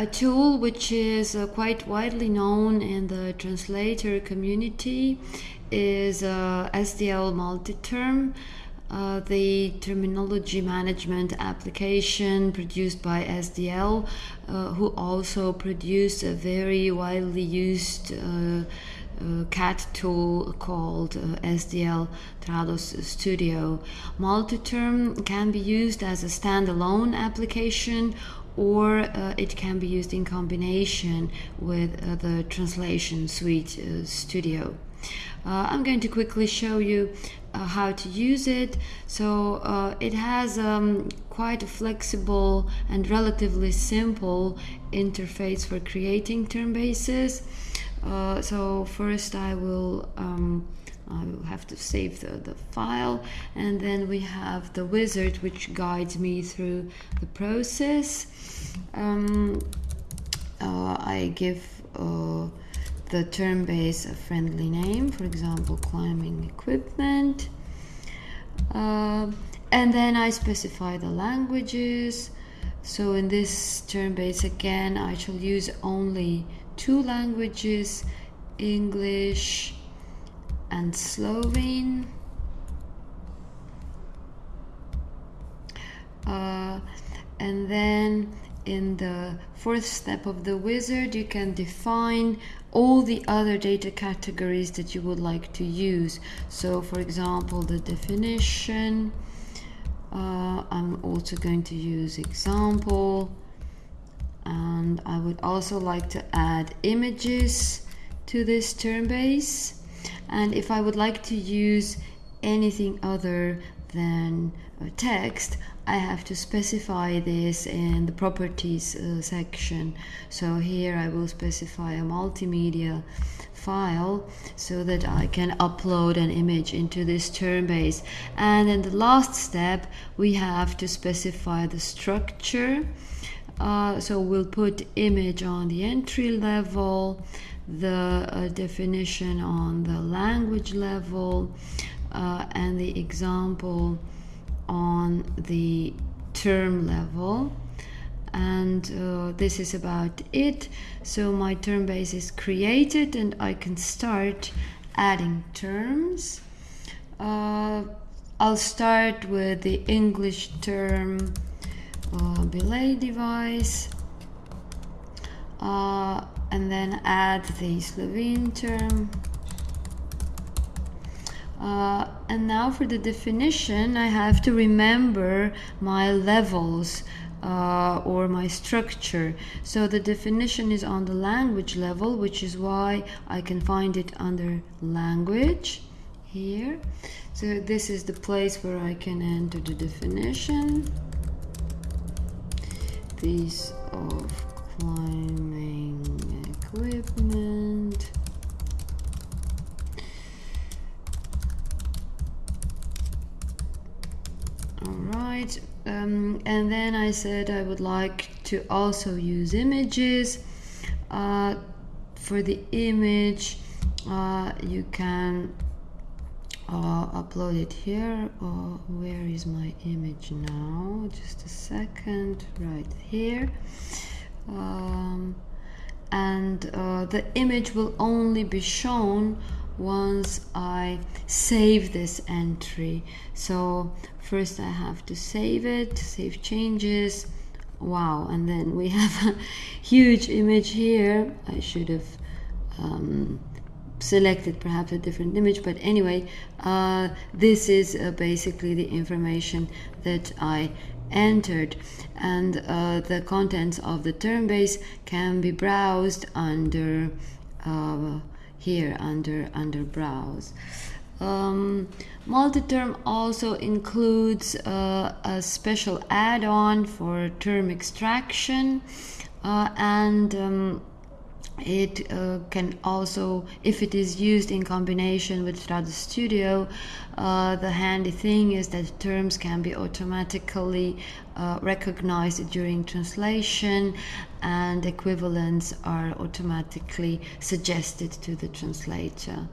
a tool which is uh, quite widely known in the translator community is uh, SDL Multiterm. Uh, the terminology management application produced by SDL, uh, who also produced a very widely used uh, uh CAT tool called uh, SDL Trados Studio. Multiterm can be used as a standalone application or uh, it can be used in combination with the translation suite studio. Uh, I'm going to quickly show you uh, how to use it. So uh, it has um, quite a flexible and relatively simple interface for creating term bases. Uh, so first I will um, I will have to save the, the file and then we have the wizard which guides me through the process. Um, uh, I give uh, the term base a friendly name, for example, climbing equipment. Uh, and then I specify the languages. So in this term base again, I shall use only two languages, English and Slovene. Uh, and then in the fourth step of the wizard, you can define all the other data categories that you would like to use. So for example, the definition, uh, I'm also going to use example, and I would also like to add images to this term base. And if I would like to use anything other than text, I have to specify this in the properties uh, section. So here I will specify a multimedia file so that I can upload an image into this term base. And in the last step, we have to specify the structure. Uh, so we'll put image on the entry level, the uh, definition on the language level, uh, and the example on the term level. And uh, this is about it. So my term base is created and I can start adding terms. Uh, I'll start with the English term uh, belay device uh, and then add the Slovene term uh, and now for the definition, I have to remember my levels uh, or my structure. So the definition is on the language level, which is why I can find it under language here. So this is the place where I can enter the definition. Piece of climbing equipment. all right um, and then I said I would like to also use images uh, for the image uh, you can uh, upload it here. Uh, where is my image now? Just a second right here. Um, and uh, the image will only be shown once I save this entry. So first I have to save it save changes. Wow and then we have a huge image here. I should have um, selected perhaps a different image but anyway uh, this is uh, basically the information that I entered. And uh, the contents of the term base can be browsed under uh, here under under browse. Um, Multiterm also includes uh, a special add-on for term extraction uh, and um, it uh, can also, if it is used in combination with Trados Studio, uh, the handy thing is that terms can be automatically uh, recognized during translation and equivalents are automatically suggested to the translator.